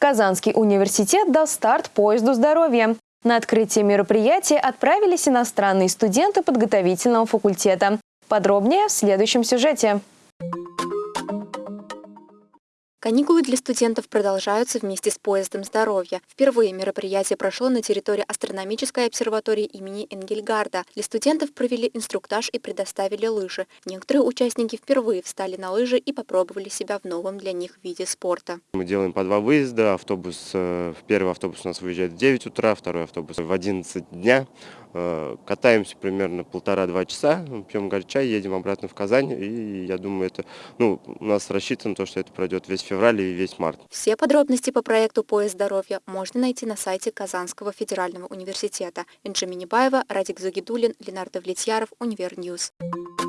Казанский университет дал старт поезду здоровья. На открытие мероприятия отправились иностранные студенты подготовительного факультета. Подробнее в следующем сюжете. Каникулы для студентов продолжаются вместе с поездом здоровья. Впервые мероприятие прошло на территории астрономической обсерватории имени Энгельгарда. Для студентов провели инструктаж и предоставили лыжи. Некоторые участники впервые встали на лыжи и попробовали себя в новом для них виде спорта. Мы делаем по два выезда. Автобус, э, первый автобус у нас выезжает в 9 утра, второй автобус в 11 дня. Э, катаемся примерно полтора-два часа, пьем горчай, едем обратно в Казань. И я думаю, это ну, у нас рассчитано то, что это пройдет весь февраль и весь март. Все подробности по проекту «Поезд здоровья» можно найти на сайте Казанского федерального университета. Инжи Минибаева, Радик Загидулин, Ленардо Влетьяров, Univer News. Thank